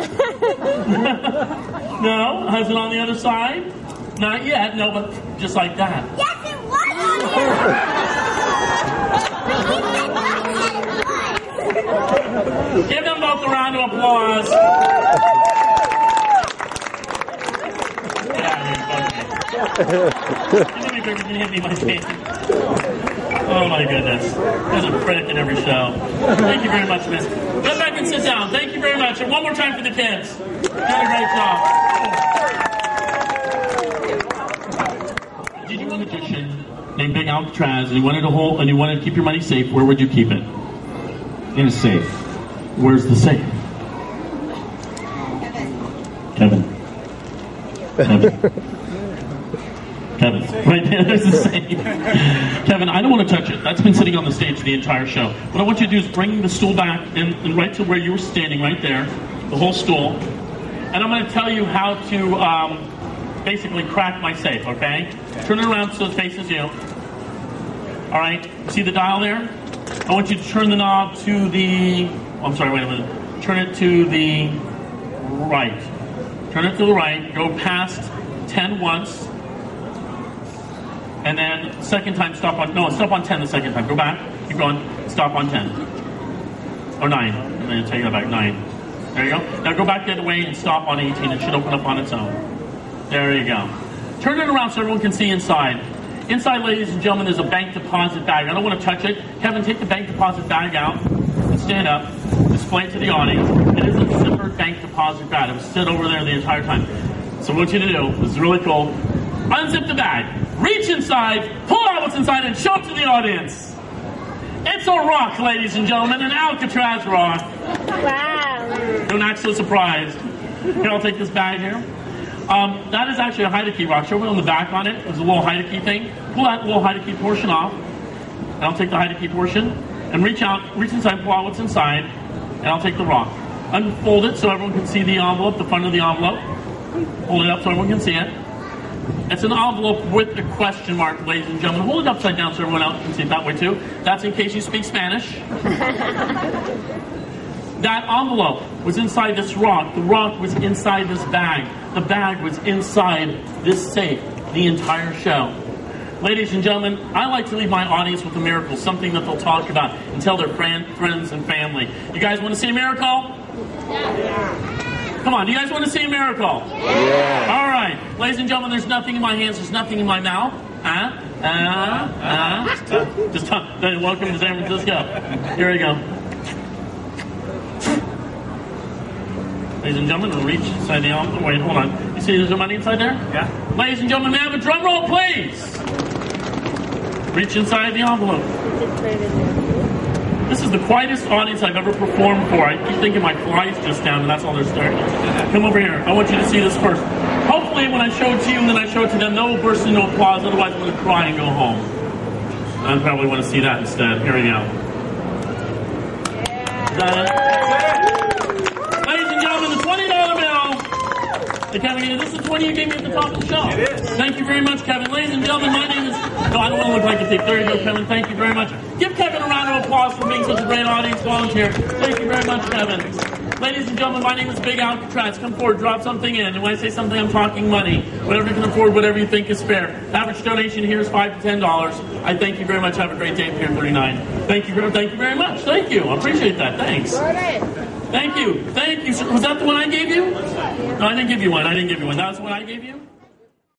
no? Has it on the other side? Not yet. No, but just like that. Yes, it was on the other side. Give them both a round of applause. Get out of here, bugger. You know me bigger than hit me my face. Oh my goodness. There's a critic in every show. Thank you very much, miss. Go back and sit down. Thank you very much. And one more time for the kids. Did a great job. Did you want a magician named Big Alcatraz and you wanted to hold and you wanted to keep your money safe, where would you keep it? In a safe. Where's the safe? Kevin. Kevin. Kevin. Right there, there's the safe. Kevin, I don't want to touch it. That's been sitting on the stage the entire show. What I want you to do is bring the stool back and, and right to where you were standing, right there, the whole stool. And I'm going to tell you how to um, basically crack my safe, okay? Turn it around so it faces you. All right, see the dial there? I want you to turn the knob to the. oh, I'm sorry, wait a minute. Turn it to the right. Turn it to the right. Go past 10 once. And then second time, stop on. No, stop on 10 the second time. Go back. Keep going. Stop on 10. Or 9. And then take it back. 9. There you go. Now go back the other way and stop on 18. It should open up on its own. There you go. Turn it around so everyone can see inside. Inside, ladies and gentlemen, there's a bank deposit bag. I don't want to touch it. Kevin, take the bank deposit bag out and stand up. Display it to the audience. It is a zippered bank deposit bag. It was stood over there the entire time. So what you to do, this is really cool. Unzip the bag. Reach inside, pull out what's inside, and show it to the audience. It's a rock, ladies and gentlemen, an Alcatraz rock. Wow. Don't act so surprised. Here, I'll take this bag here. Um, that is actually a hide key rock. Show me on the back on it. There's a little hide key thing. Pull that little hide key portion off. And I'll take the hide key portion and reach out, reach inside, pull out what's inside, and I'll take the rock. Unfold it so everyone can see the envelope, the front of the envelope. Hold it up so everyone can see it. It's an envelope with a question mark, ladies and gentlemen. Hold it upside down so everyone else can see it that way too. That's in case you speak Spanish. That envelope was inside this rock. The rock was inside this bag. The bag was inside this safe the entire show. Ladies and gentlemen, I like to leave my audience with a miracle, something that they'll talk about and tell their friend, friends and family. You guys want to see a miracle? Yeah. Come on, do you guys want to see a miracle? Yeah. All right. Ladies and gentlemen, there's nothing in my hands, there's nothing in my mouth. Uh, uh, uh. Just uh, welcome to San Francisco. Here we go. Ladies and gentlemen, we'll reach inside the envelope. Wait, hold on. You see there's no money inside there? Yeah. Ladies and gentlemen, may I have a drum roll, please? Reach inside the envelope. This is the quietest audience I've ever performed for. I keep thinking my fly's just down, and that's all they're staring at. Come over here. I want you to see this first. When I show it to you and then I show it to them, they'll burst into applause. Otherwise, I'm going to cry and go home. I probably want to see that instead. Here we go. Is that it? Ladies and gentlemen, the $20 bill. Hey, Kevin, this is the 20 you gave me at the top of the show. It is. Thank you very much, Kevin. Ladies and gentlemen, my name is. No, I don't want to look like a thief. There you go, Kevin. Thank you very much. Give Kevin a round of applause for being such a great audience volunteer. Thank you very much, Kevin. Ladies and gentlemen, my name is Big Alcatraz. Come forward, drop something in. And when I say something, I'm talking money. Whatever you can afford, whatever you think is fair. Average donation here is five to ten dollars. I thank you very much. Have a great day, Pier 39. Thank you, thank you very much. Thank you. I appreciate that. Thanks. Thank you. Thank you. Was that the one I gave you? No, I didn't give you one. I didn't give you one. That's the one I gave you?